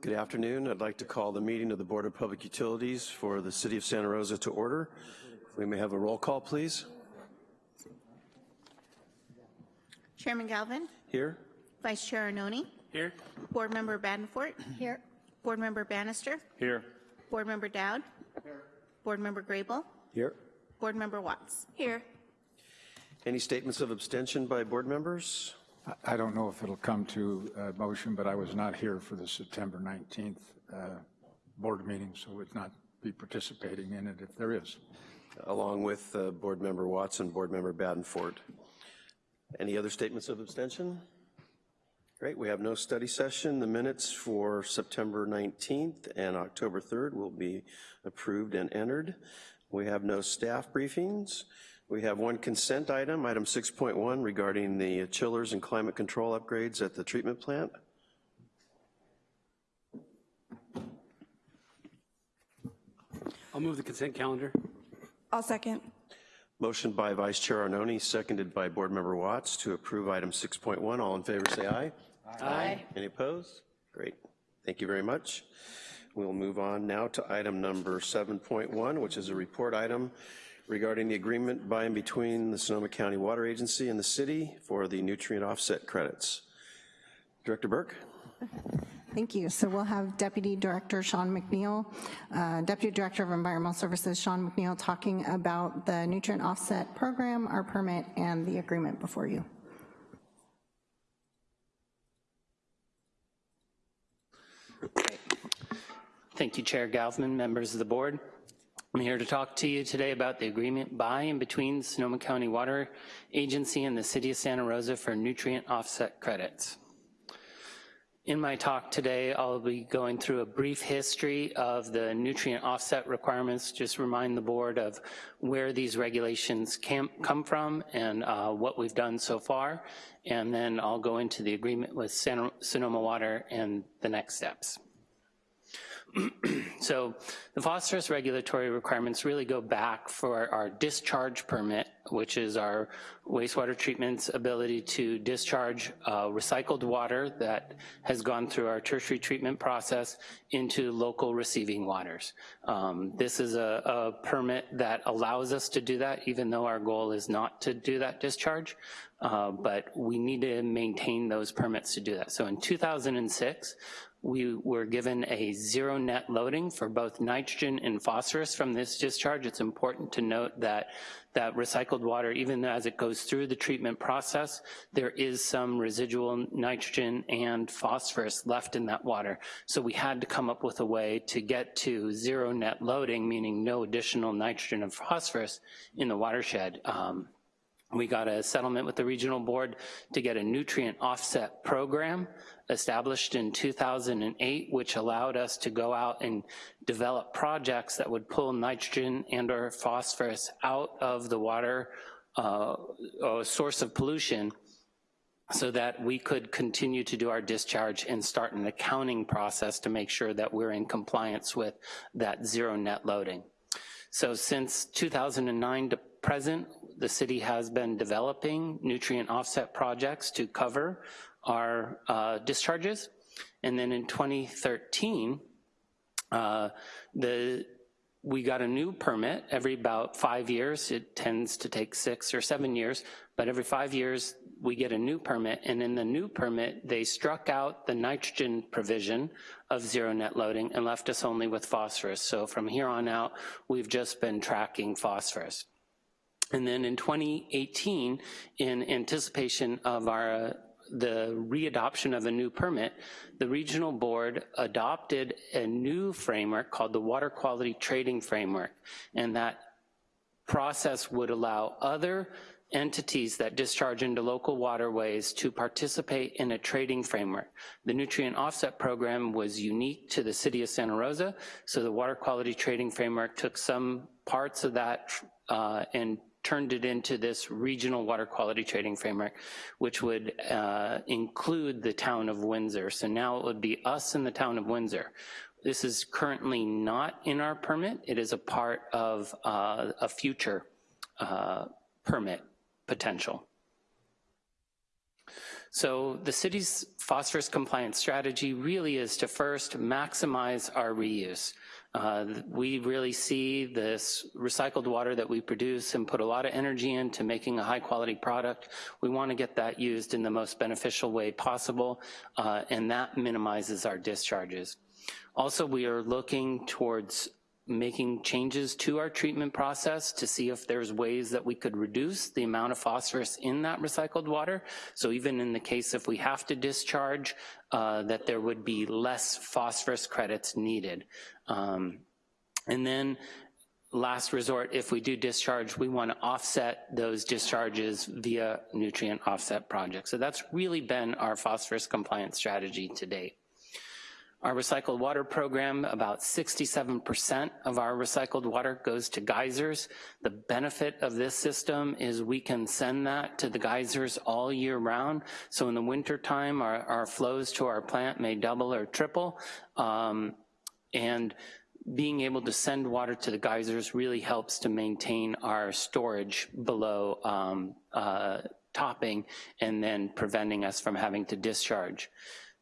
Good afternoon. I'd like to call the meeting of the Board of Public Utilities for the City of Santa Rosa to order. We may have a roll call, please. Chairman Galvin, Here? Vice Chair Arnone, Here. Board Member Badenfort. Here. Board Member Bannister, Here. Board Member Dowd. Here. Board Member Grable, Here. Board Member Watts. Here. Any statements of abstention by board members? I- don't know if it'll come to uh, motion, but I was not here for the September 19th uh, board meeting, so would not be participating in it if there is. Along with uh, Board Member Watson, Board Member Badenfort. Any other statements of abstention? Great, we have no study session. The minutes for September 19th and October 3rd will be approved and entered. We have no staff briefings. We have one consent item, item 6.1, regarding the chillers and climate control upgrades at the treatment plant. I'll move the consent calendar. I'll second. Motion by Vice Chair Arnone, seconded by Board Member Watts to approve item 6.1. All in favor, say aye. Aye. Any opposed? Great, thank you very much. We'll move on now to item number 7.1, which is a report item regarding the agreement by and between the Sonoma County Water Agency and the city for the nutrient offset credits. Director Burke? Thank you. So we'll have Deputy Director Sean McNeil, uh, Deputy Director of Environmental Services Sean McNeil talking about the nutrient offset program, our permit, and the agreement before you. Thank you, Chair Galvin, members of the board. I'm here to talk to you today about the agreement by and between the Sonoma County Water Agency and the City of Santa Rosa for nutrient offset credits. In my talk today, I'll be going through a brief history of the nutrient offset requirements, just remind the board of where these regulations come from and uh, what we've done so far, and then I'll go into the agreement with Santa, Sonoma Water and the next steps. So the phosphorus regulatory requirements really go back for our discharge permit, which is our wastewater treatment's ability to discharge uh, recycled water that has gone through our tertiary treatment process into local receiving waters. Um, this is a, a permit that allows us to do that, even though our goal is not to do that discharge. Uh, but we need to maintain those permits to do that. So in 2006, we were given a zero net loading for both nitrogen and phosphorus from this discharge. It's important to note that that recycled water, even as it goes through the treatment process, there is some residual nitrogen and phosphorus left in that water. So we had to come up with a way to get to zero net loading, meaning no additional nitrogen and phosphorus in the watershed. Um, we got a settlement with the regional board to get a nutrient offset program established in 2008, which allowed us to go out and develop projects that would pull nitrogen and or phosphorus out of the water uh, source of pollution so that we could continue to do our discharge and start an accounting process to make sure that we're in compliance with that zero net loading. So since 2009 to present, the city has been developing nutrient offset projects to cover our uh, discharges. And then in 2013, uh, the we got a new permit every about five years. It tends to take six or seven years, but every five years we get a new permit, and in the new permit, they struck out the nitrogen provision of zero net loading and left us only with phosphorus. So from here on out, we've just been tracking phosphorus. And then in 2018, in anticipation of our uh, the readoption of a new permit, the regional board adopted a new framework called the Water Quality Trading Framework, and that process would allow other entities that discharge into local waterways to participate in a trading framework. The nutrient offset program was unique to the city of Santa Rosa, so the water quality trading framework took some parts of that uh, and turned it into this regional water quality trading framework, which would uh, include the town of Windsor. So now it would be us and the town of Windsor. This is currently not in our permit. It is a part of uh, a future uh, permit potential. So the city's phosphorus compliance strategy really is to first maximize our reuse. Uh, we really see this recycled water that we produce and put a lot of energy into making a high quality product. We wanna get that used in the most beneficial way possible, uh, and that minimizes our discharges. Also, we are looking towards making changes to our treatment process to see if there's ways that we could reduce the amount of phosphorus in that recycled water. So even in the case if we have to discharge, uh, that there would be less phosphorus credits needed. Um, and then last resort, if we do discharge, we wanna offset those discharges via nutrient offset projects. So that's really been our phosphorus compliance strategy to date. Our recycled water program, about 67% of our recycled water goes to geysers. The benefit of this system is we can send that to the geysers all year round. So in the wintertime, our, our flows to our plant may double or triple. Um, and being able to send water to the geysers really helps to maintain our storage below um, uh, topping and then preventing us from having to discharge.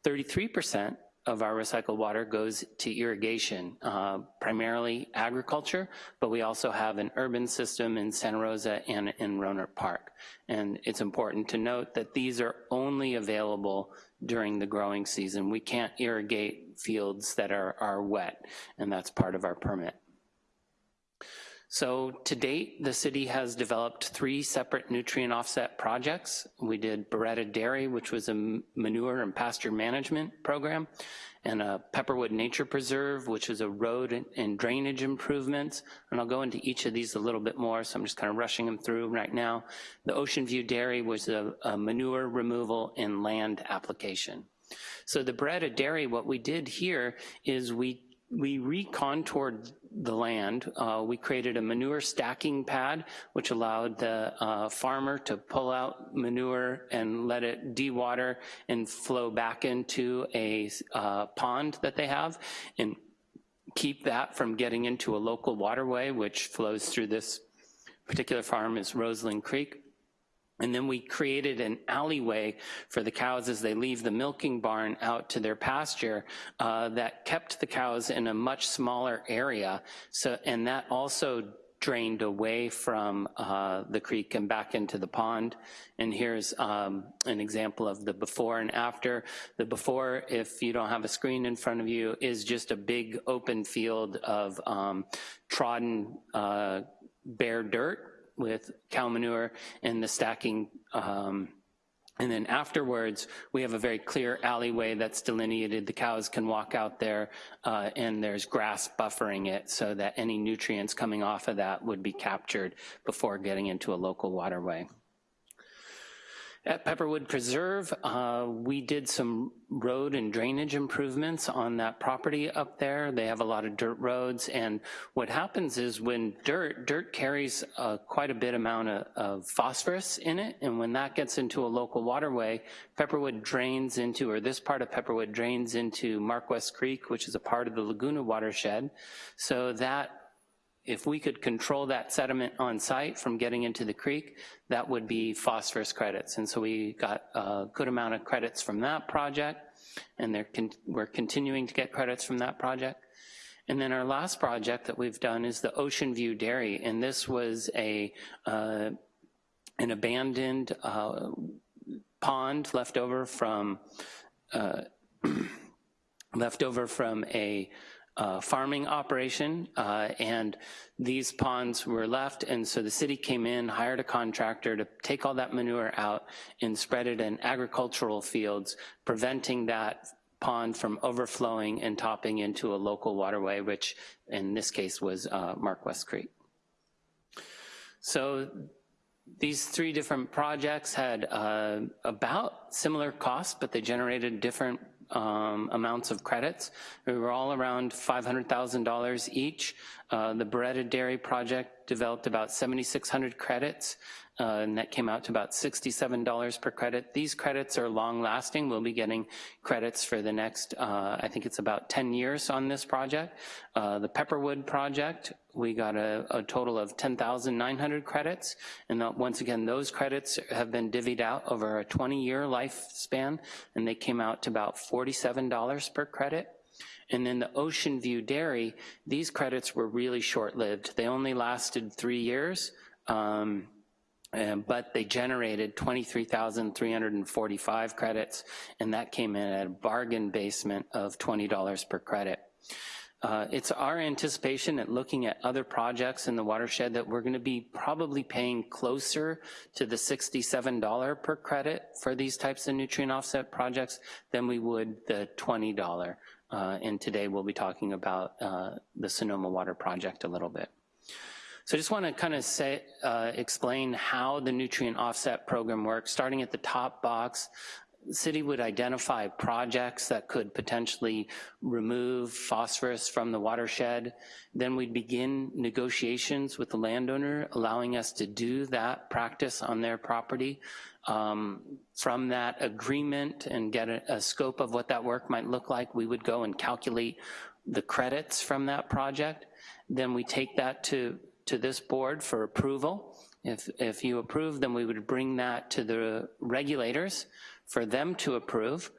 33% of our recycled water goes to irrigation, uh, primarily agriculture, but we also have an urban system in Santa Rosa and in Rohnert Park. And it's important to note that these are only available during the growing season. We can't irrigate fields that are, are wet, and that's part of our permit. So to date, the city has developed three separate nutrient offset projects. We did Beretta Dairy, which was a manure and pasture management program, and a Pepperwood Nature Preserve, which is a road and drainage improvements. And I'll go into each of these a little bit more, so I'm just kind of rushing them through right now. The Ocean View Dairy was a, a manure removal and land application. So the Beretta Dairy, what we did here is we we recontoured the land. Uh, we created a manure stacking pad, which allowed the uh, farmer to pull out manure and let it dewater and flow back into a uh, pond that they have, and keep that from getting into a local waterway, which flows through this particular farm is Roseland Creek. And then we created an alleyway for the cows as they leave the milking barn out to their pasture uh, that kept the cows in a much smaller area. So, and that also drained away from uh, the creek and back into the pond. And here's um, an example of the before and after. The before, if you don't have a screen in front of you, is just a big open field of um, trodden uh, bare dirt with cow manure and the stacking um, and then afterwards, we have a very clear alleyway that's delineated. The cows can walk out there uh, and there's grass buffering it so that any nutrients coming off of that would be captured before getting into a local waterway. At Pepperwood Preserve, uh, we did some road and drainage improvements on that property up there. They have a lot of dirt roads, and what happens is when dirt, dirt carries uh, quite a bit amount of, of, phosphorus in it, and when that gets into a local waterway, Pepperwood drains into, or this part of Pepperwood drains into Mark West Creek, which is a part of the Laguna watershed. So that if we could control that sediment on site from getting into the creek, that would be phosphorus credits. And so we got a good amount of credits from that project, and con we're continuing to get credits from that project. And then our last project that we've done is the Ocean View Dairy, and this was a uh, an abandoned uh, pond left over from uh, left over from a uh, farming operation, uh, and these ponds were left, and so the city came in, hired a contractor to take all that manure out and spread it in agricultural fields, preventing that pond from overflowing and topping into a local waterway, which in this case was uh, Mark West Creek. So these three different projects had uh, about similar costs, but they generated different um, amounts of credits. We were all around $500,000 each. Uh, the Beretta Dairy Project developed about 7,600 credits, uh, and that came out to about $67 per credit. These credits are long-lasting. We'll be getting credits for the next, uh, I think it's about 10 years on this project. Uh, the Pepperwood Project, we got a, a total of 10,900 credits, and that- once again, those credits have been divvied out over a 20-year lifespan, and they came out to about $47 per credit. And then the Ocean View Dairy, these credits were really short-lived. They only lasted three years, um, and- but they generated 23,345 credits, and that came in at a bargain basement of $20 per credit. Uh, It's our anticipation that looking at other projects in the watershed that we're gonna be probably paying closer to the $67 per credit for these types of nutrient offset projects than we would the $20. Uh, And today we'll be talking about uh, the Sonoma Water Project a little bit. So I just want to kind of say, uh, explain how the nutrient offset program works. Starting at the top box, city would identify projects that could potentially remove phosphorus from the watershed. Then we'd begin negotiations with the landowner, allowing us to do that practice on their property. Um, From that agreement and get a, a scope of what that work might look like, we would go and calculate the credits from that project. Then we take that to, to this board for approval. If, if you approve, then we would bring that to the regulators for them to approve.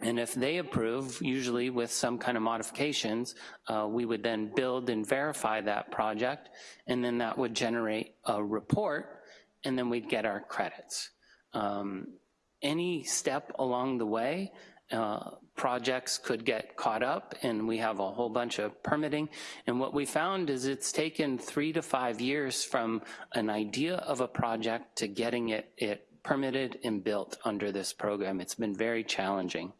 And if they approve, usually with some kind of modifications, uh, we would then build and verify that project, and then that would generate a report, and then we'd get our credits. Um, Any step along the way, uh, projects could get caught up, and we have a whole bunch of permitting. And what we found is it's taken three to five years from an idea of a project to getting it, it permitted and built under this program. It's been very challenging.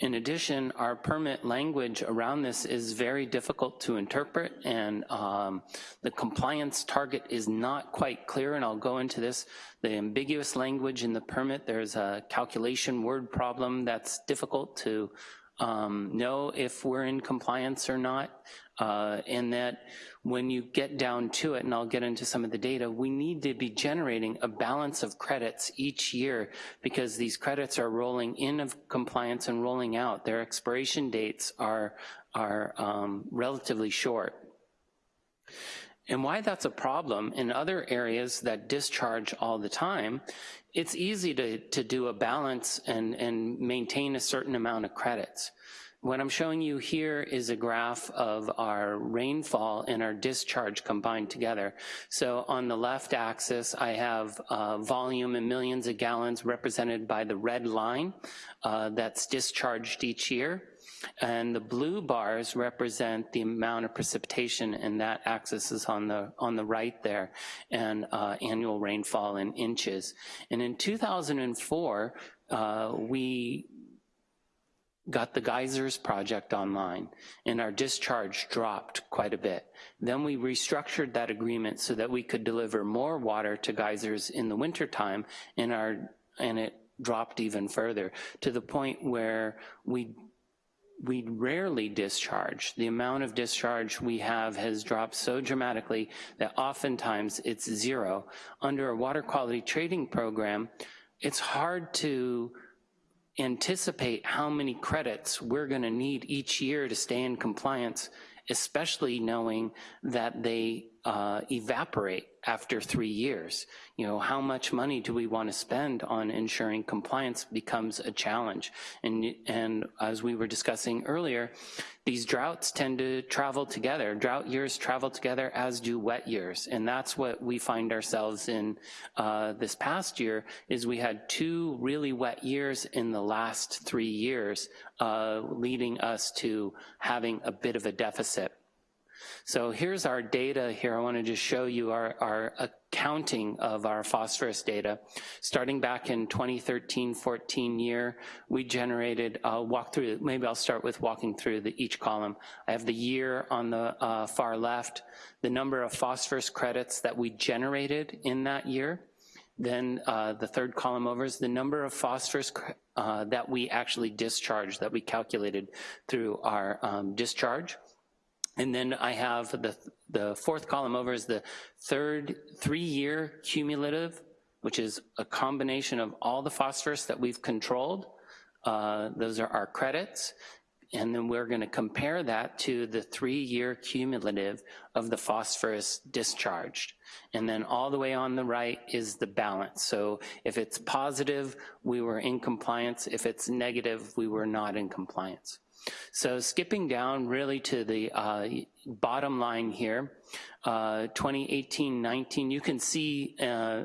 In addition, our permit language around this is very difficult to interpret, and um, the compliance target is not quite clear, and I'll go into this. The ambiguous language in the permit, there's a calculation word problem that's difficult to um, know if we're in compliance or not, uh, and that when you get down to it, and I'll get into some of the data, we need to be generating a balance of credits each year because these credits are rolling in of compliance and rolling out. Their expiration dates are, are um, relatively short. And why that's a problem, in other areas that discharge all the time, it's easy to, to do a balance and, and maintain a certain amount of credits. What I'm showing you here is a graph of our rainfall and our discharge combined together. So on the left axis, I have uh, volume in millions of gallons represented by the red line uh, that's discharged each year. And the blue bars represent the amount of precipitation, and that axis is on the, on the right there, and uh, annual rainfall in inches. And in 2004, uh, we got the geysers project online, and our discharge dropped quite a bit. Then we restructured that agreement so that we could deliver more water to geysers in the wintertime, and our, and it dropped even further, to the point where we we rarely discharge. The amount of discharge we have has dropped so dramatically that oftentimes it's zero. Under a water quality trading program, it's hard to anticipate how many credits we're gonna need each year to stay in compliance, especially knowing that they uh, evaporate after three years. You know, how much money do we want to spend on ensuring compliance becomes a challenge? And, and as we were discussing earlier, these droughts tend to travel together. Drought years travel together as do wet years. And that's what we find ourselves in uh, this past year is we had two really wet years in the last three years, uh, leading us to having a bit of a deficit. So here's our data here. I want to just show you our, our accounting of our phosphorus data. Starting back in 2013-14 year, we generated, I'll walk through, maybe I'll start with walking through the, each column. I have the year on the uh, far left, the number of phosphorus credits that we generated in that year. Then uh, the third column over is the number of phosphorus uh, that we actually discharged, that we calculated through our um, discharge. And then I have the, the fourth column over is the third three-year cumulative, which is a combination of all the phosphorus that we've controlled. Uh, those are our credits. And then we're gonna compare that to the three-year cumulative of the phosphorus discharged. And then all the way on the right is the balance. So if it's positive, we were in compliance. If it's negative, we were not in compliance. So skipping down really to the uh, bottom line here, 2018-19, uh, you can see uh,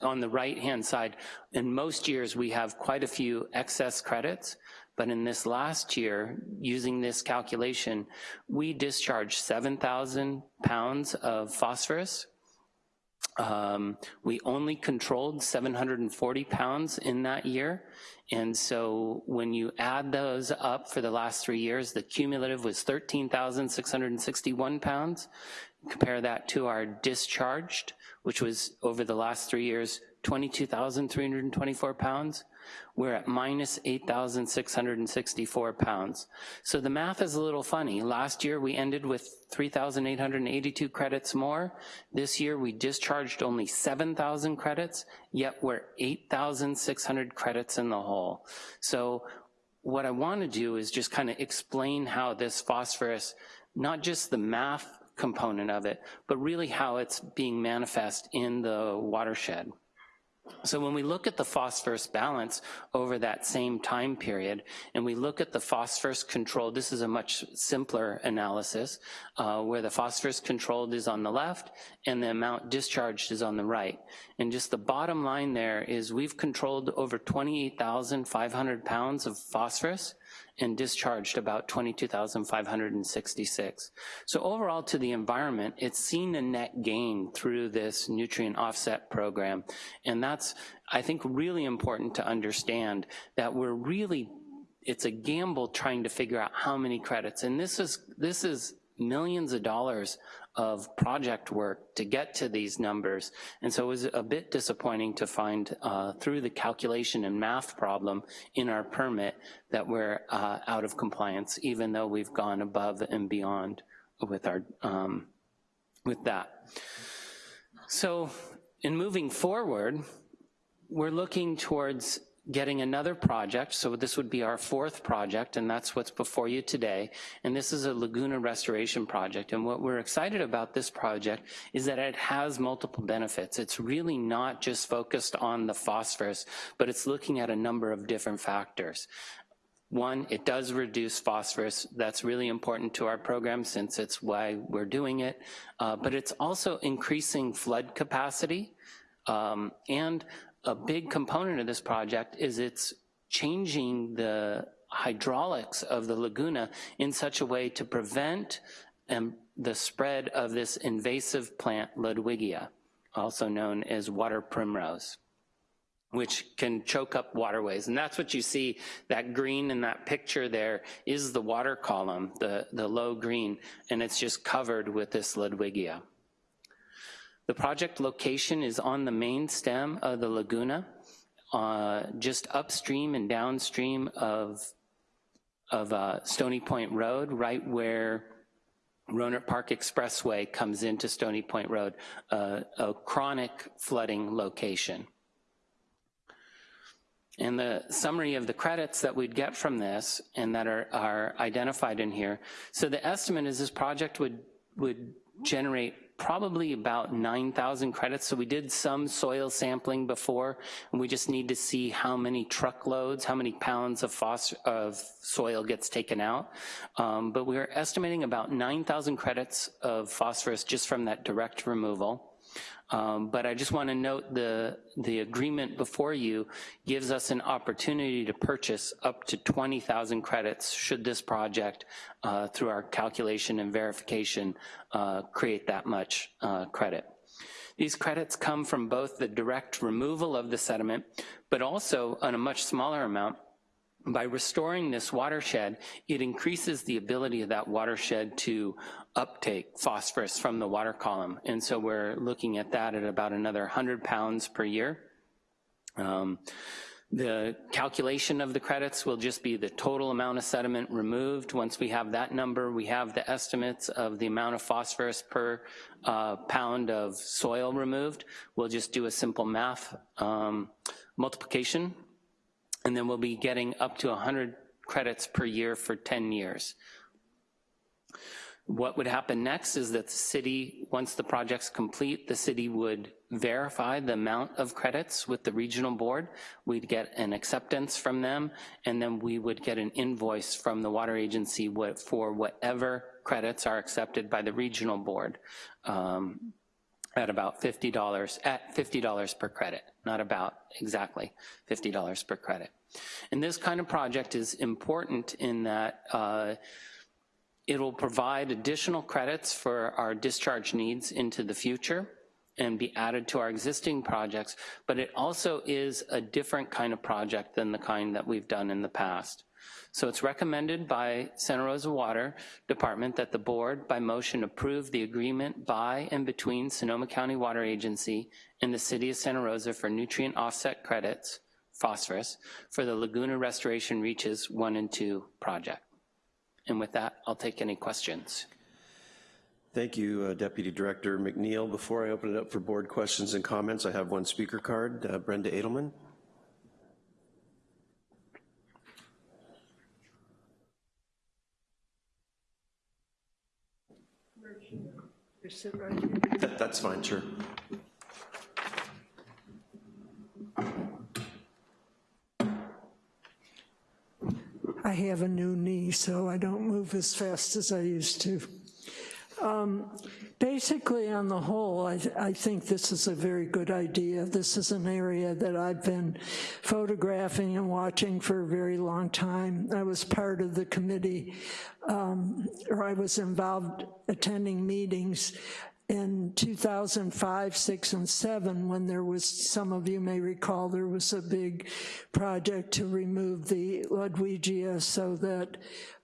on the right-hand side, in most years we have quite a few excess credits, but in this last year, using this calculation, we discharged 7,000 pounds of phosphorus. Um, we only controlled 740 pounds in that year. And so when you add those up for the last three years, the cumulative was 13,661 pounds. Compare that to our discharged, which was over the last three years, 22,324 pounds we're at minus 8,664 pounds. So the math is a little funny. Last year we ended with 3,882 credits more. This year we discharged only 7,000 credits, yet we're 8,600 credits in the hole. So what I wanna do is just kind of explain how this phosphorus, not just the math component of it, but really how it's being manifest in the watershed. So when we look at the phosphorus balance over that same time period, and we look at the phosphorus controlled, this is a much simpler analysis, uh, where the phosphorus controlled is on the left and the amount discharged is on the right. And just the bottom line there is we've controlled over 28,500 pounds of phosphorus, and discharged about 22,566. So overall to the environment, it's seen a net gain through this nutrient offset program. And that's, I think, really important to understand that we're really, it's a gamble trying to figure out how many credits. And this is, this is millions of dollars of project work to get to these numbers. And so it was a bit disappointing to find uh, through the calculation and math problem in our permit that we're uh, out of compliance, even though we've gone above and beyond with our um, with that. So in moving forward, we're looking towards getting another project, so this would be our fourth project, and that's what's before you today, and this is a Laguna restoration project, and what we're excited about this project is that it has multiple benefits. It's really not just focused on the phosphorus, but it's looking at a number of different factors. One, it does reduce phosphorus. That's really important to our program since it's why we're doing it. Uh, but it's also increasing flood capacity um, and a big component of this project is it's changing the hydraulics of the laguna in such a way to prevent um, the spread of this invasive plant Ludwigia, also known as water primrose which can choke up waterways. And that's what you see, that green in that picture there is the water column, the, the low green, and it's just covered with this Ludwigia. The project location is on the main stem of the Laguna, uh, just upstream and downstream of, of uh, Stony Point Road, right where Rohnert Park Expressway comes into Stony Point Road, uh, a chronic flooding location. And the summary of the credits that we'd get from this and that are, are identified in here. So the estimate is this project would, would generate probably about 9,000 credits. So we did some soil sampling before, and we just need to see how many truckloads, how many pounds of, of soil gets taken out. Um, but we're estimating about 9,000 credits of phosphorus just from that direct removal. Um, but I just want to note the, the agreement before you gives us an opportunity to purchase up to 20,000 credits should this project, uh, through our calculation and verification, uh, create that much uh, credit. These credits come from both the direct removal of the sediment, but also on a much smaller amount, by restoring this watershed, it increases the ability of that watershed to uptake phosphorus from the water column. And so we're looking at that at about another 100 pounds per year Um, the calculation of the credits will just be the total amount of sediment removed. Once we have that number, we have the estimates of the amount of phosphorus per uh, pound of soil removed. We'll just do a simple math um, multiplication, and then we'll be getting up to 100 credits per year for 10 years. What would happen next is that the city, once the project's complete, the city would verify the amount of credits with the regional board. We'd get an acceptance from them, and then we would get an invoice from the water agency for whatever credits are accepted by the regional board um, at about $50, at $50 per credit, not about exactly $50 per credit. And this kind of project is important in that uh, It'll provide additional credits for our discharge needs into the future and be added to our existing projects, but it also is a different kind of project than the kind that we've done in the past. So it's recommended by Santa Rosa Water Department that the board, by motion, approve the agreement by and between Sonoma County Water Agency and the City of Santa Rosa for nutrient offset credits, phosphorus, for the Laguna Restoration Reaches 1 and 2 project. And with that, I'll take any questions. Thank you, uh, Deputy Director McNeil. Before I open it up for board questions and comments, I have one speaker card. Uh, Brenda Adelman. That, that's fine, sure. I have a new knee, so I don't move as fast as I used to. Um, basically, on the whole, I, I, think this is a very good idea. This is an area that I've been photographing and watching for a very long time. I was part of the committee, um, or I was involved attending meetings in 2005, six, and seven, when there was, some of you may recall, there was a big project to remove the Ludwigia so that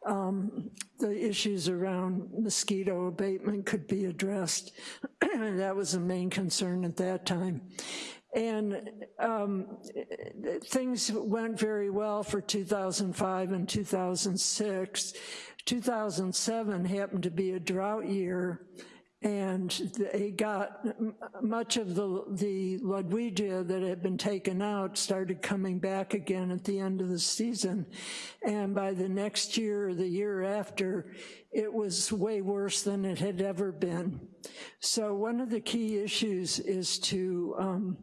um, the issues around mosquito abatement could be addressed. that was the main concern at that time. And um, things went very well for 2005 and 2006. 2007 happened to be a drought year, and they got much of the, the Ludwigia that had been taken out started coming back again at the end of the season. And by the next year or the year after, it was way worse than it had ever been. So one of the key issues is to, um,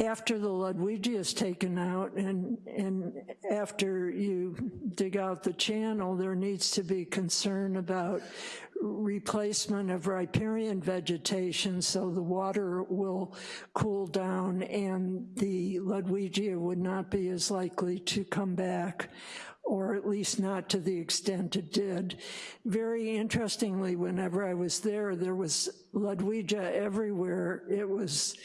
after the Ludwigia is taken out and, and after you dig out the channel, there needs to be concern about replacement of riparian vegetation so the water will cool down and the Ludwigia would not be as likely to come back or at least not to the extent it did. Very interestingly, whenever I was there, there was Ludwigia everywhere. It was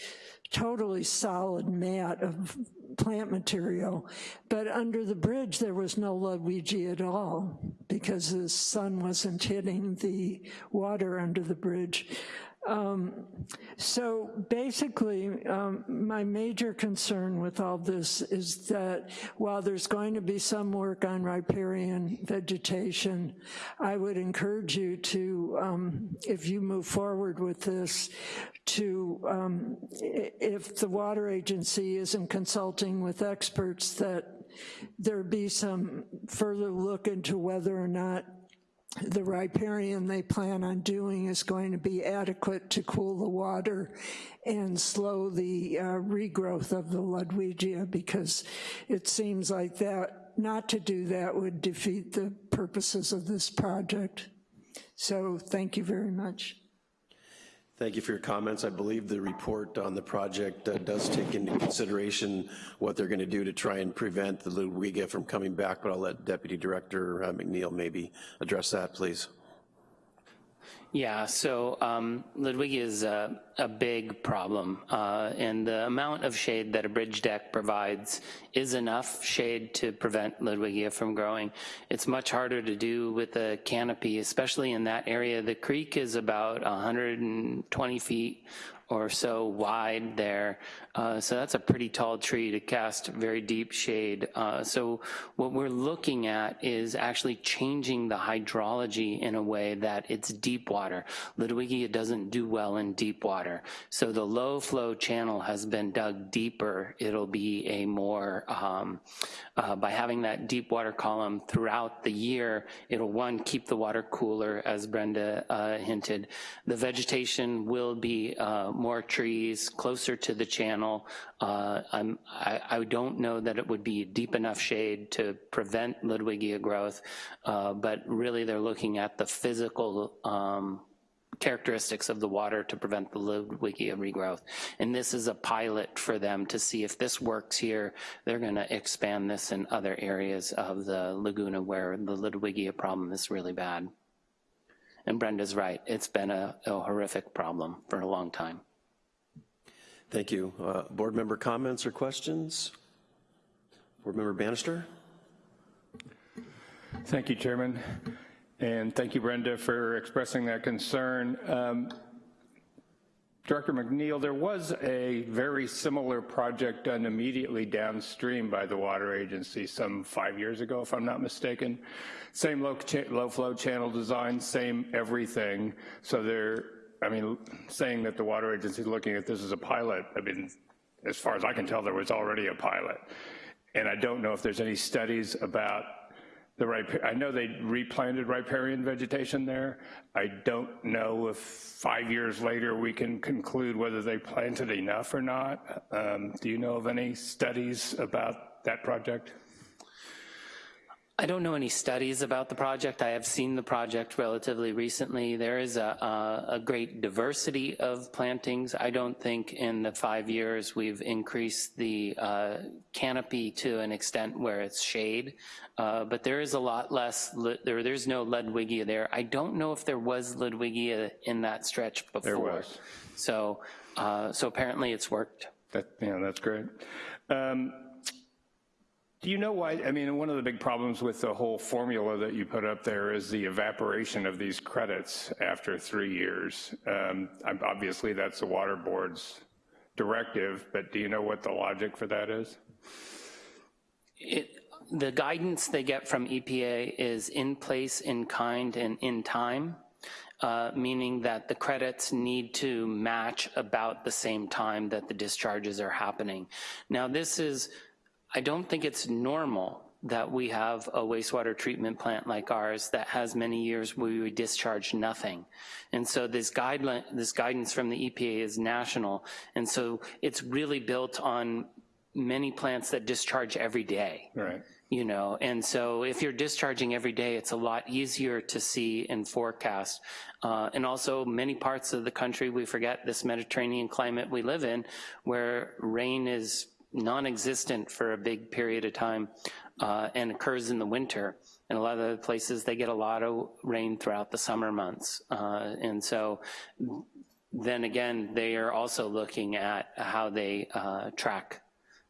totally solid mat of plant material, but under the bridge there was no Ludwigia at all because the sun wasn't hitting the water under the bridge. Um, so basically, um, my major concern with all this is that while there's going to be some work on riparian vegetation, I would encourage you to, um, if you move forward with this, to, um, if the water agency isn't consulting with experts, that there be some further look into whether or not the riparian they plan on doing is going to be adequate to cool the water and slow the uh, regrowth of the Ludwigia because it seems like that, not to do that would defeat the purposes of this project. So thank you very much. Thank you for your comments. I believe the report on the project uh, does take into consideration what they're going to do to try and prevent the Ludwigia from coming back, but I'll let Deputy Director uh, McNeil maybe address that, please. Yeah, so um, Ludwigia is a, a big problem, uh, and the amount of shade that a bridge deck provides is enough shade to prevent Ludwigia from growing. It's much harder to do with a canopy, especially in that area. The creek is about 120 feet or so wide there. Uh, so that's a pretty tall tree to cast very deep shade. Uh, so what we're looking at is actually changing the hydrology in a way that it's deep water. Ludwigia doesn't do well in deep water. So the low flow channel has been dug deeper. It'll be a more, um, uh, by having that deep water column throughout the year, it'll one, keep the water cooler, as Brenda uh, hinted. The vegetation will be more trees closer to the channel. Uh, I, I don't know that it would be deep enough shade to prevent Ludwigia growth, uh, but really they're looking at the physical um, characteristics of the water to prevent the Ludwigia regrowth. And this is a pilot for them to see if this works here, they're gonna expand this in other areas of the Laguna where the Ludwigia problem is really bad. And Brenda's right, it's been a, a horrific problem for a long time. Thank you. Uh, Board member comments or questions? Board member Bannister? Thank you, Chairman. And thank you, Brenda, for expressing that concern. Um, Director McNeil, there was a very similar project done immediately downstream by the water agency some five years ago, if I'm not mistaken. Same low, low flow channel design, same everything. So they're, I mean, saying that the water agency is looking at this as a pilot, I mean, as far as I can tell, there was already a pilot. And I don't know if there's any studies about the ripe, I know they replanted riparian vegetation there. I don't know if five years later we can conclude whether they planted enough or not. Um, do you know of any studies about that project? I don't know any studies about the project. I have seen the project relatively recently. There is a, a, a, great diversity of plantings. I don't think in the five years we've increased the uh, canopy to an extent where it's shade, uh, but there is a lot less, there, there's no Ludwigia there. I don't know if there was Ludwigia in that stretch before. There was. So, uh, so apparently it's worked. That, yeah, that's great. Um, do you know why, I mean, one of the big problems with the whole formula that you put up there is the evaporation of these credits after three years. Um, obviously, that's the water board's directive, but do you know what the logic for that is? It, the guidance they get from EPA is in place, in kind, and in time. Uh, meaning that the credits need to match about the same time that the discharges are happening. Now this is I don't think it's normal that we have a wastewater treatment plant like ours that has many years where we discharge nothing. And so this guideline, this guidance from the EPA is national. And so it's really built on many plants that discharge every day. Right. You know, and so if you're discharging every day, it's a lot easier to see and forecast. Uh, and also many parts of the country, we forget this Mediterranean climate we live in, where rain is non-existent for a big period of time uh, and occurs in the winter. And a lot of the places, they get a lot of rain throughout the summer months. Uh, and so then again, they are also looking at how they uh, track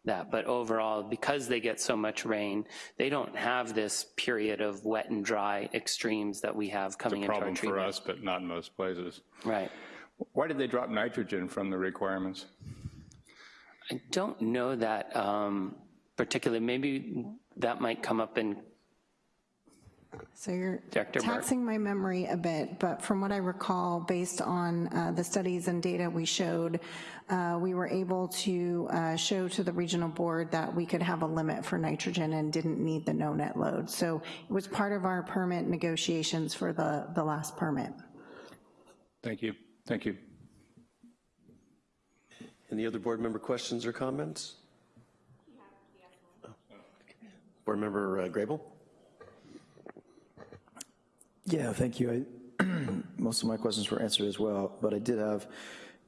that. But overall, because they get so much rain, they don't have this period of wet and dry extremes that we have coming into our treatment. Problem for us, but not in most places. Right. Why did they drop nitrogen from the requirements? I don't know that um, particularly. Maybe that might come up in, So you're Director Burke. taxing my memory a bit, but from what I recall, based on uh, the studies and data we showed, uh, we were able to uh, show to the regional board that we could have a limit for nitrogen and didn't need the no net load. So it was part of our permit negotiations for the, the last permit. Thank you. Thank you. Any other board member questions or comments? Board member uh, Grable? Yeah, thank you. I, most of my questions were answered as well, but I did have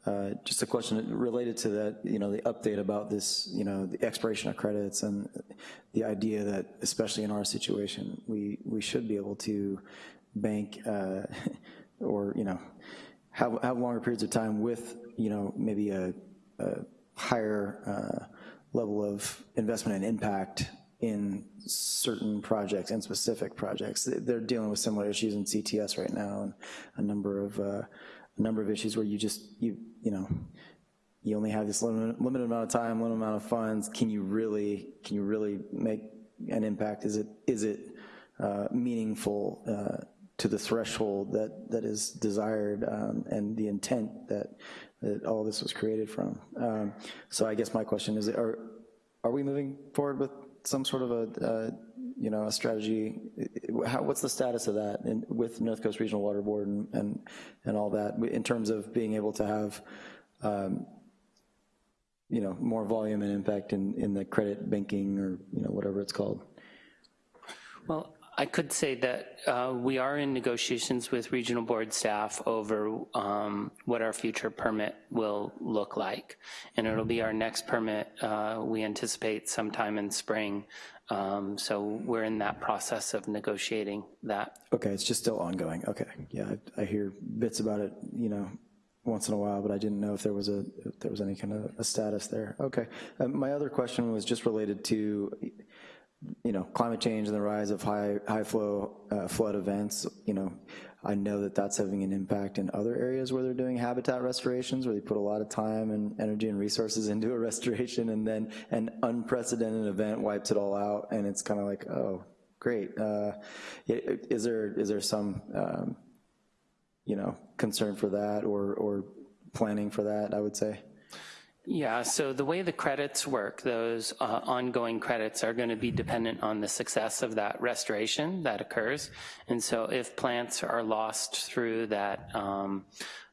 uh, just a question related to that, you know, the update about this, you know, the expiration of credits and the idea that, especially in our situation, we, we should be able to bank uh, or, you know, have, have longer periods of time with, you know, maybe a, a higher uh, level of investment and impact in certain projects and specific projects. They're dealing with similar issues in CTS right now and a number of uh, number of issues where you just, you, you know, you only have this limited, limited amount of time, limited amount of funds, can you really, can you really make an impact? Is it, is it uh, meaningful uh, to the threshold that, that is desired um, and the intent that, that all this was created from? Um, So I guess my question is, are, are we moving forward with some sort of a, uh, you know, a strategy? How, what's the status of that in, with North Coast Regional Water Board and, and, and all that in terms of being able to have, um, you know, more volume and impact in, in the credit banking or, you know, whatever it's called? Well, I could say that uh, we are in negotiations with regional board staff over um, what our future permit will look like. And it'll be our next permit, uh, we anticipate sometime in spring. Um, So we're in that process of negotiating that. Okay, it's just still ongoing, okay. Yeah, I I hear bits about it, you know, once in a while, but I didn't know if there was a, if there was any kind of a status there. Okay. Um, My other question was just related to, you know, climate change and the rise of high, high flow uh, flood events, you know, I know that that's having an impact in other areas where they're doing habitat restorations, where they put a lot of time and energy and resources into a restoration, and then an unprecedented event wipes it all out, and it's kind of like, oh, great. Uh, Is there, is there some, um, you know, concern for that or, or planning for that, I would say? Yeah, so the way the credits work, those uh, ongoing credits are going to be dependent on the success of that restoration that occurs. And so if plants are lost through that um,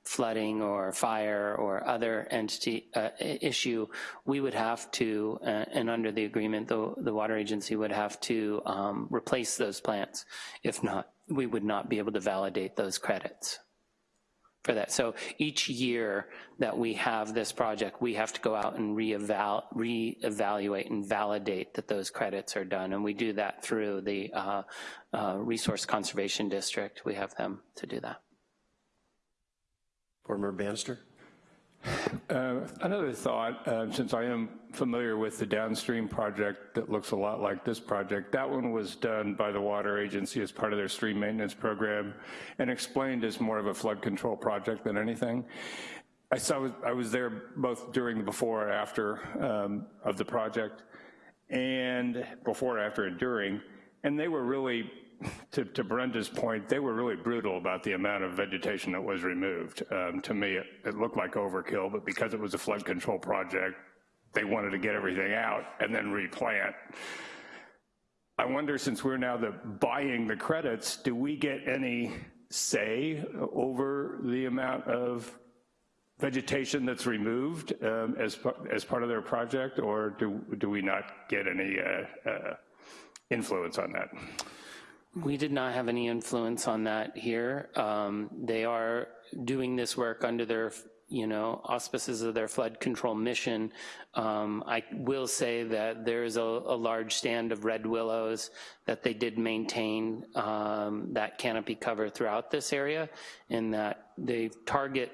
flooding or fire or other entity uh, issue, we would have to, uh, and under the agreement, the, the water agency would have to um, replace those plants. If not, we would not be able to validate those credits for that. So each year that we have this project, we have to go out and re-eval, re-evaluate and validate that those credits are done. And we do that through the uh, uh, Resource Conservation District. We have them to do that. Board Member Bannister? Uh, Another thought, uh, since I am familiar with the downstream project that looks a lot like this project, that one was done by the water agency as part of their stream maintenance program and explained as more of a flood control project than anything. I saw, I was there both during the before and after um, of the project and before, after, and during, and they were really to, to, Brenda's point, they were really brutal about the amount of vegetation that was removed. Um, to me, it, it, looked like overkill, but because it was a flood control project, they wanted to get everything out and then replant. I wonder, since we're now the buying the credits, do we get any say over the amount of vegetation that's removed um, as, as part of their project, or do, do we not get any uh, uh, influence on that? We did not have any influence on that here. Um, they are doing this work under their, you know, auspices of their flood control mission. Um, I will say that there is a, a, large stand of red willows that they did maintain um, that canopy cover throughout this area, and that they target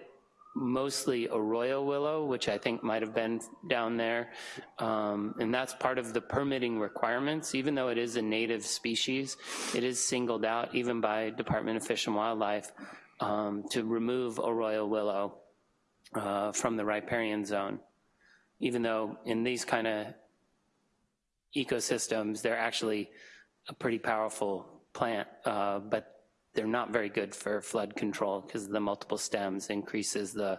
mostly arroyo willow, which I think might have been down there. Um, and that's part of the permitting requirements. Even though it is a native species, it is singled out even by Department of Fish and Wildlife um, to remove arroyo willow uh, from the riparian zone. Even though in these kind of ecosystems, they're actually a pretty powerful plant, uh, but they're not very good for flood control because the multiple stems increases the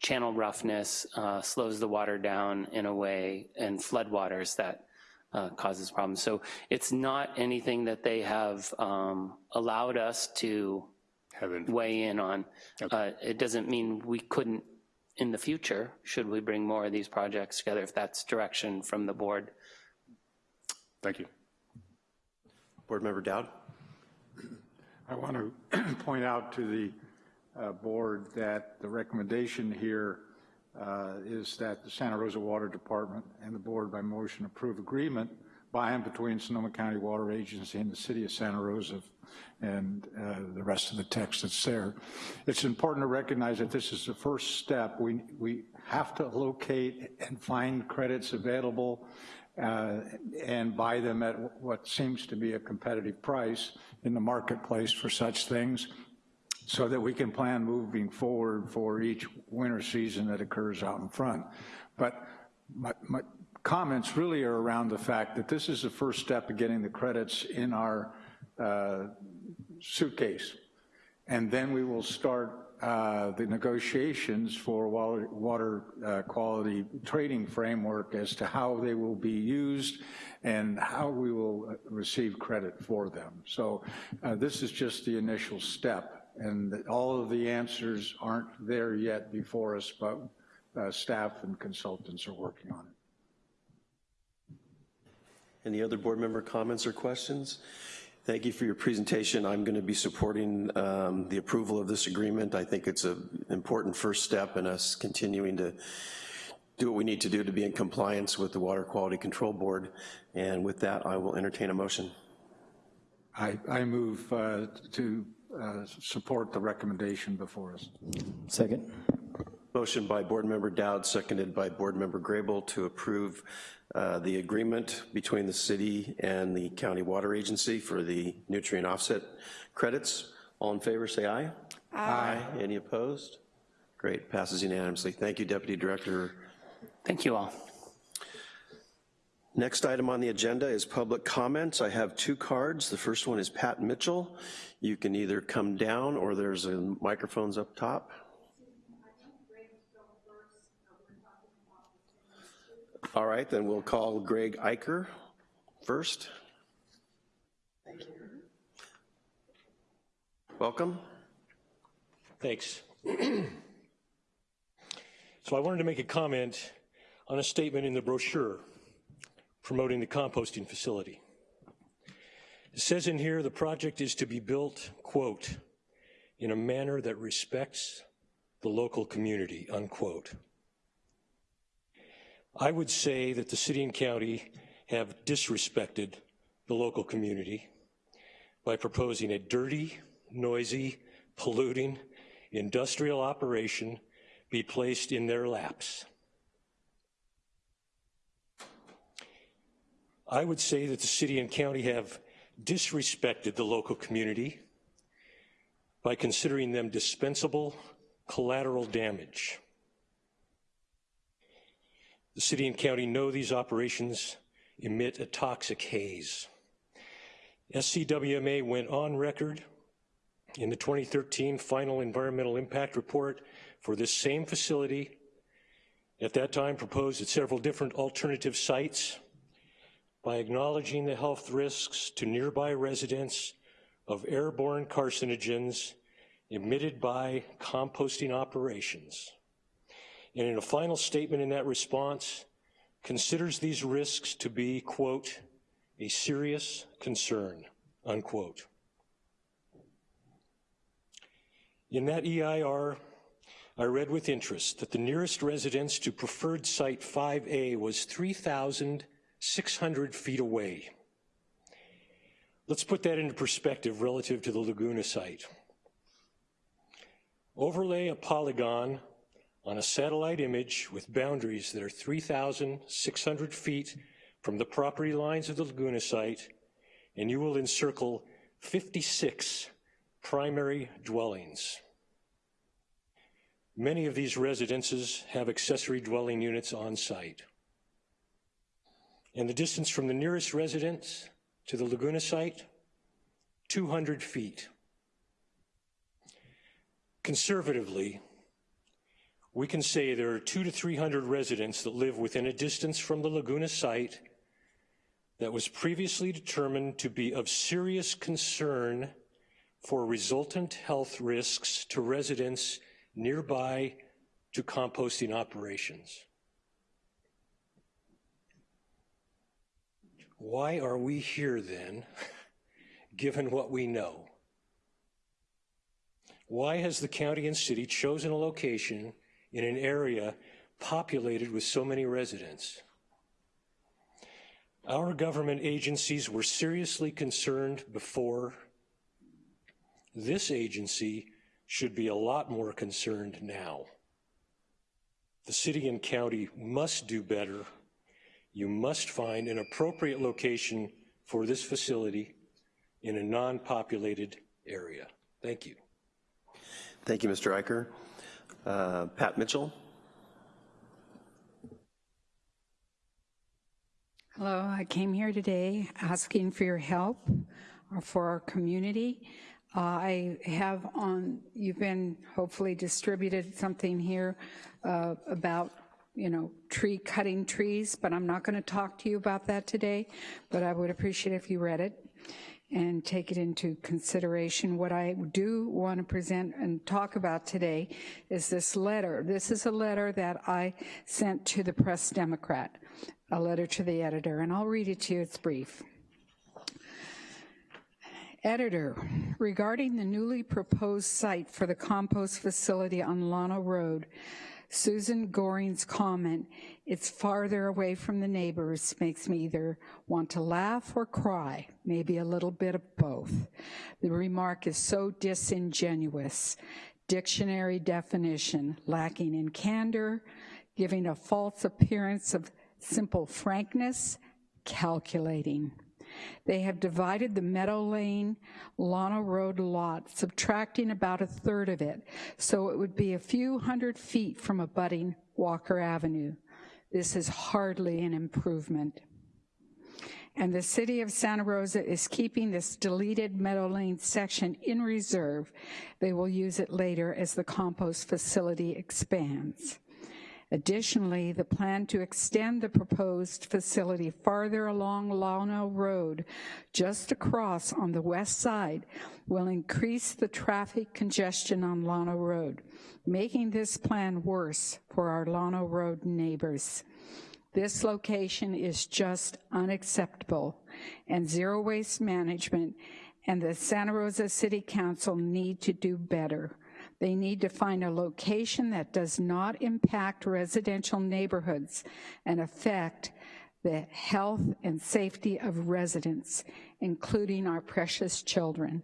channel roughness, uh, slows the water down in a way, and floodwaters that uh, causes problems. So it's not anything that they have um, allowed us to Heaven. weigh in on. Okay. Uh, it doesn't mean we couldn't in the future, should we bring more of these projects together, if that's direction from the board. Thank you. Board Member Dowd. I want to point out to the uh, board that the recommendation here uh, is that the Santa Rosa Water Department and the board by motion approve agreement by and between Sonoma County Water Agency and the city of Santa Rosa and uh, the rest of the text that's there. It's important to recognize that this is the first step. We, we have to locate and find credits available uh, and buy them at what seems to be a competitive price in the marketplace for such things. so that we can plan moving forward for each winter season that occurs out in front. But my, my comments really are around the fact that this is the first step of getting the credits in our uh, suitcase. And then we will start uh, the negotiations for water, water uh, quality trading framework as to how they will be used and how we will uh, receive credit for them. So uh, this is just the initial step and all of the answers aren't there yet before us, but uh, staff and consultants are working on it. Any other board member comments or questions? Thank you for your presentation. I'm going to be supporting um, the approval of this agreement. I think it's an important first step in us continuing to do what we need to do to be in compliance with the Water Quality Control Board. And with that, I will entertain a motion. I, I move uh, to uh, support the recommendation before us. Second. Motion by Board Member Dowd, seconded by Board Member Grable to approve uh, the agreement between the city and the county water agency for the nutrient offset credits. All in favor, say aye. Aye. Any opposed? Great, passes unanimously. Thank you, Deputy Director. Thank you all. Next item on the agenda is public comments. I have two cards. The first one is Pat Mitchell. You can either come down or there's a microphones up top. All right, then we'll call Greg Eicher first. Thank you. Welcome. Thanks. so I wanted to make a comment on a statement in the brochure promoting the composting facility. It says in here the project is to be built, quote, in a manner that respects the local community, unquote. I would say that the city and county have disrespected the local community by proposing a dirty, noisy, polluting industrial operation be placed in their laps. I would say that the city and county have disrespected the local community by considering them dispensable collateral damage. The city and county know these operations emit a toxic haze. SCWMA went on record in the 2013 final environmental impact report for this same facility, at that time proposed at several different alternative sites by acknowledging the health risks to nearby residents of airborne carcinogens emitted by composting operations. And in a final statement in that response, considers these risks to be, quote, a serious concern, unquote. In that EIR, I read with interest that the nearest residence to preferred site 5A was 3,600 feet away. Let's put that into perspective relative to the Laguna site. Overlay a polygon on a satellite image with boundaries that are 3,600 feet from the property lines of the Laguna site, and you will encircle 56 primary dwellings. Many of these residences have accessory dwelling units on site. And the distance from the nearest residence to the Laguna site, 200 feet. Conservatively, we can say there are two to 300 residents that live within a distance from the Laguna site that was previously determined to be of serious concern for resultant health risks to residents nearby to composting operations. Why are we here then, given what we know? Why has the county and city chosen a location in an area populated with so many residents? Our government agencies were seriously concerned before. This agency should be a lot more concerned now. The city and county must do better. You must find an appropriate location for this facility in a non-populated area. Thank you. Thank you, Mr. Eicher. Uh, Pat Mitchell? Hello, I came here today asking for your help uh, for our community. Uh, I have on, you've been hopefully distributed something here uh, about, you know, tree cutting trees, but I'm not going to talk to you about that today, but I would appreciate if you read it and take it into consideration. What I do want to present and talk about today is this letter. This is a letter that I sent to the Press Democrat, a letter to the editor, and I'll read it to you. It's brief. Editor, regarding the newly proposed site for the compost facility on Llano Road, Susan Gorin's comment, it's farther away from the neighbors, makes me either want to laugh or cry, maybe a little bit of both. The remark is so disingenuous. Dictionary definition, lacking in candor, giving a false appearance of simple frankness, calculating. They have divided the Meadow Lane Llano Road lot, subtracting about a third of it, so it would be a few hundred feet from abutting Walker Avenue. This is hardly an improvement. And the city of Santa Rosa is keeping this deleted Meadow Lane section in reserve. They will use it later as the compost facility expands. Additionally, the plan to extend the proposed facility farther along Llano Road, just across on the west side, will increase the traffic congestion on Llano Road, making this plan worse for our Llano Road neighbors. This location is just unacceptable, and zero waste management and the Santa Rosa City Council need to do better. They need to find a location that does not impact residential neighborhoods and affect the health and safety of residents, including our precious children.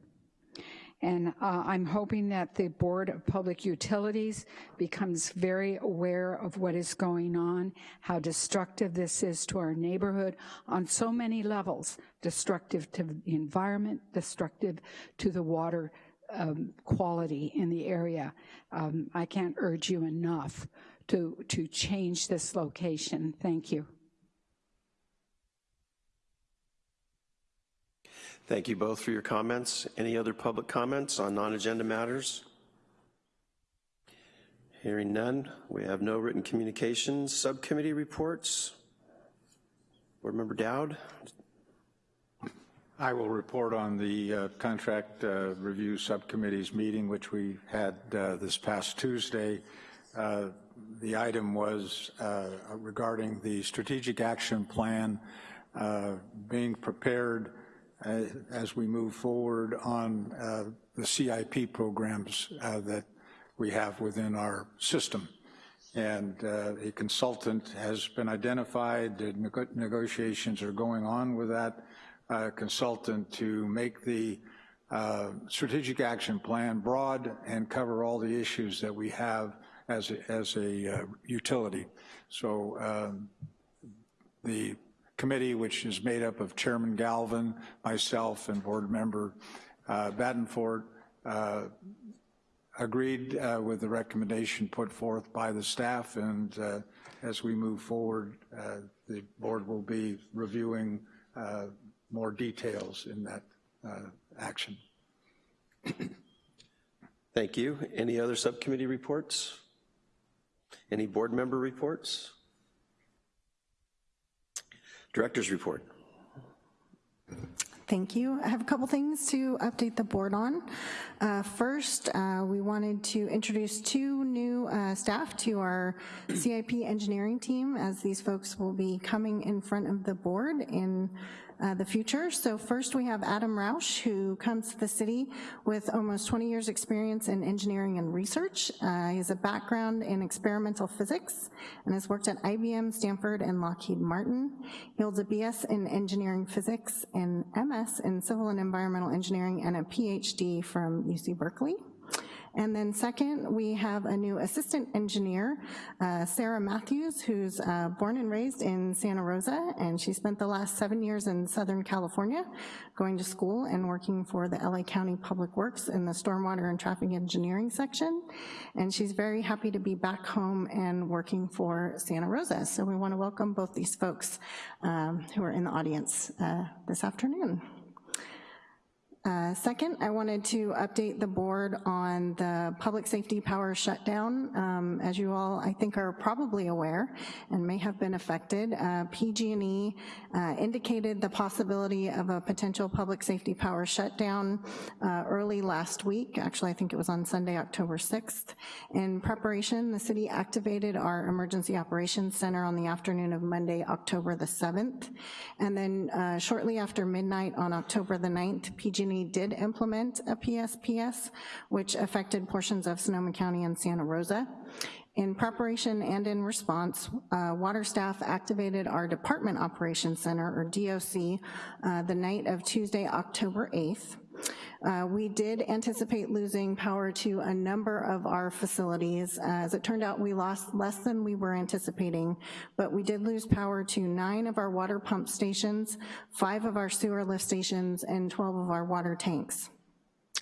And uh, I'm hoping that the Board of Public Utilities becomes very aware of what is going on, how destructive this is to our neighborhood on so many levels, destructive to the environment, destructive to the water um, quality in the area. Um, I can't urge you enough to, to change this location. Thank you. Thank you both for your comments. Any other public comments on non-agenda matters? Hearing none, we have no written communications. Subcommittee reports. Board Member Dowd. I will report on the uh, contract uh, review subcommittee's meeting, which we had uh, this past Tuesday. Uh, the item was uh, regarding the strategic action plan uh, being prepared as we move forward on the CIP programs that we have within our system. And a consultant has been identified, the negotiations are going on with that uh, consultant to make the uh, strategic action plan broad and cover all the issues that we have as a, as a uh, utility. So um, the committee, which is made up of Chairman Galvin, myself, and board member uh, uh, agreed uh, with the recommendation put forth by the staff, and uh, as we move forward, uh, the board will be reviewing more details in that uh, action. Thank you. Any other subcommittee reports? Any board member reports? Director's report. Thank you. I have a couple things to update the board on. Uh, first, uh, we wanted to introduce two new uh, staff to our CIP engineering team as these folks will be coming in front of the board in uh, the future. So first we have Adam Rausch, who comes to the city with almost 20 years experience in engineering and research. Uh, he has a background in experimental physics and has worked at IBM, Stanford, and Lockheed Martin. He holds a BS in engineering physics and MS in civil and environmental engineering and a PhD from UC Berkeley. And then second, we have a new assistant engineer, uh, Sarah Matthews, who's uh, born and raised in Santa Rosa, and she spent the last seven years in Southern California, going to school and working for the LA County Public Works in the Stormwater and Traffic Engineering section. And she's very happy to be back home and working for Santa Rosa. So we wanna welcome both these folks um, who are in the audience uh, this afternoon. Uh, Second, I wanted to update the board on the public safety power shutdown. Um, As you all, I think, are probably aware and may have been affected, uh, PG&E uh, indicated the possibility of a potential public safety power shutdown uh, early last week. Actually, I think it was on Sunday, October 6th. In preparation, the city activated our Emergency Operations Center on the afternoon of Monday, October the 7th. And then uh, shortly after midnight on October the 9th, PG&E did implement a PSPS, which affected portions of Sonoma County and Santa Rosa. In preparation and in response, uh, water staff activated our Department Operations Center, or DOC, uh, the night of Tuesday, October 8th. Uh, we did anticipate losing power to a number of our facilities. As it turned out, we lost less than we were anticipating, but we did lose power to nine of our water pump stations, five of our sewer lift stations, and 12 of our water tanks.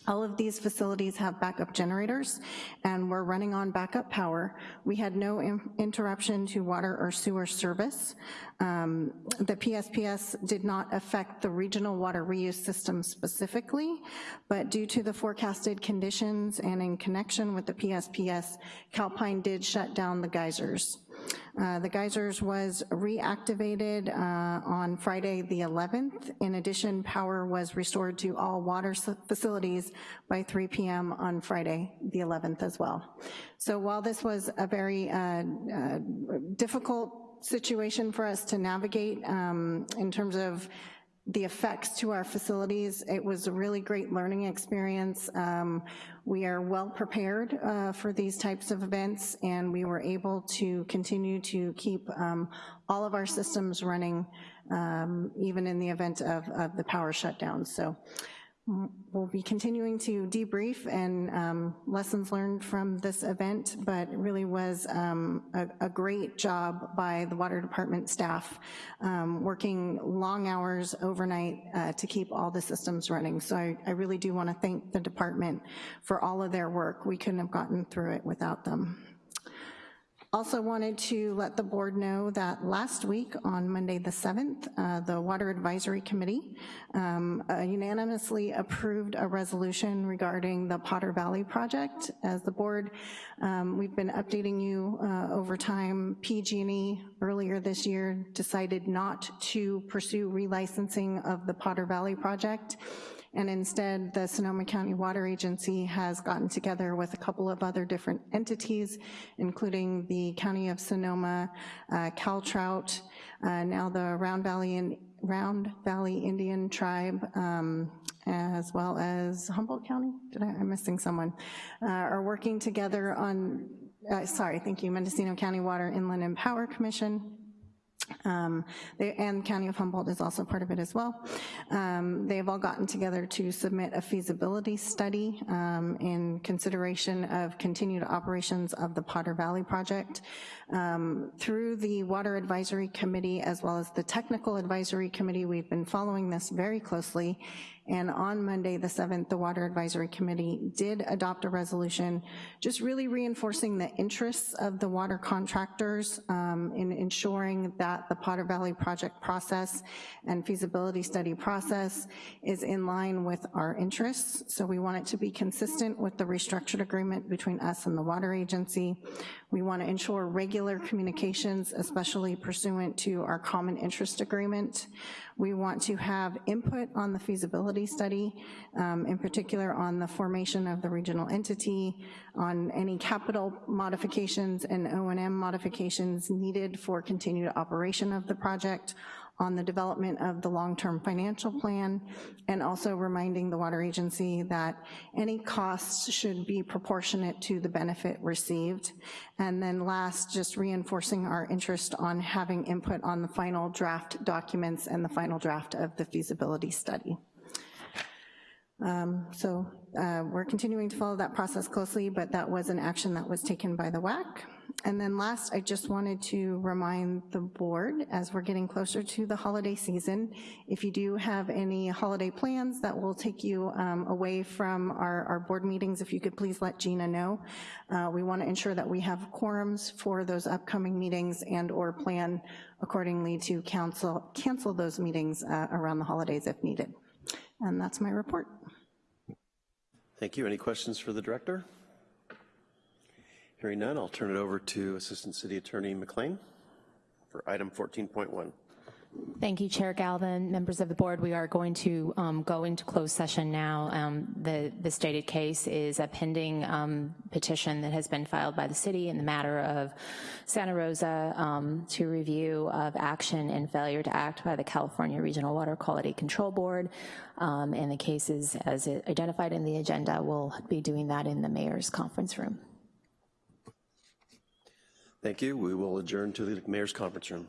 All of these facilities have backup generators, and we're running on backup power. We had no interruption to water or sewer service. Um, The PSPS did not affect the regional water reuse system specifically, but due to the forecasted conditions and in connection with the PSPS, Calpine did shut down the geysers. Uh, The geysers was reactivated uh, on Friday, the 11th. In addition, power was restored to all water facilities by 3 PM on Friday, the 11th as well. So while this was a very uh, uh, difficult situation for us to navigate um, in terms of the effects to our facilities. It was a really great learning experience. Um, we are well prepared uh, for these types of events, and we were able to continue to keep um, all of our systems running, um, even in the event of, of the power shutdown. So we'll be continuing to debrief and um, lessons learned from this event, but it really was um, a, a great job by the water department staff, um, working long hours overnight uh, to keep all the systems running. So I, I really do wanna thank the department for all of their work. We couldn't have gotten through it without them. Also wanted to let the board know that last week, on Monday the 7th, uh, the Water Advisory Committee um, uh, unanimously approved a resolution regarding the Potter Valley project. As the board, um, we've been updating you uh, over time. PG&E earlier this year decided not to pursue relicensing of the Potter Valley project and instead the Sonoma County Water Agency has gotten together with a couple of other different entities, including the County of Sonoma, uh, CalTrout, uh, now the Round Valley, Round Valley Indian Tribe, um, as well as Humboldt County, did I, I'm missing someone, uh, are working together on, uh, sorry, thank you, Mendocino County Water Inland and Power Commission, um, they, and County of Humboldt is also part of it as well. Um, they've all gotten together to submit a feasibility study um, in consideration of continued operations of the Potter Valley project. Um, through the Water Advisory Committee as well as the Technical Advisory Committee, we've been following this very closely and on Monday, the 7th, the Water Advisory Committee did adopt a resolution just really reinforcing the interests of the water contractors um, in ensuring that the Potter Valley project process and feasibility study process is in line with our interests. So we want it to be consistent with the restructured agreement between us and the water agency. We want to ensure regular communications, especially pursuant to our common interest agreement. We want to have input on the feasibility study, um, in particular on the formation of the regional entity, on any capital modifications and O&M modifications needed for continued operation of the project, on the development of the long-term financial plan, and also reminding the water agency that any costs should be proportionate to the benefit received. And then last, just reinforcing our interest on having input on the final draft documents and the final draft of the feasibility study. Um, So uh, we're continuing to follow that process closely, but that was an action that was taken by the WAC. And then last, I just wanted to remind the board, as we're getting closer to the holiday season, if you do have any holiday plans that will take you um, away from our, our board meetings, if you could please let Gina know. Uh, We want to ensure that we have quorums for those upcoming meetings and/or plan accordingly to cancel, cancel those meetings uh, around the holidays if needed. And that's my report. Thank you. Any questions for the director? Hearing none, I'll turn it over to Assistant City Attorney McLean for item 14.1. Thank you, Chair Galvin. Members of the board, we are going to um, go into closed session now. Um, the, the stated case is a pending um, petition that has been filed by the city in the matter of Santa Rosa um, to review of action and failure to act by the California Regional Water Quality Control Board. Um, and the cases, as identified in the agenda, we'll be doing that in the mayor's conference room. Thank you. We will adjourn to the mayor's conference room.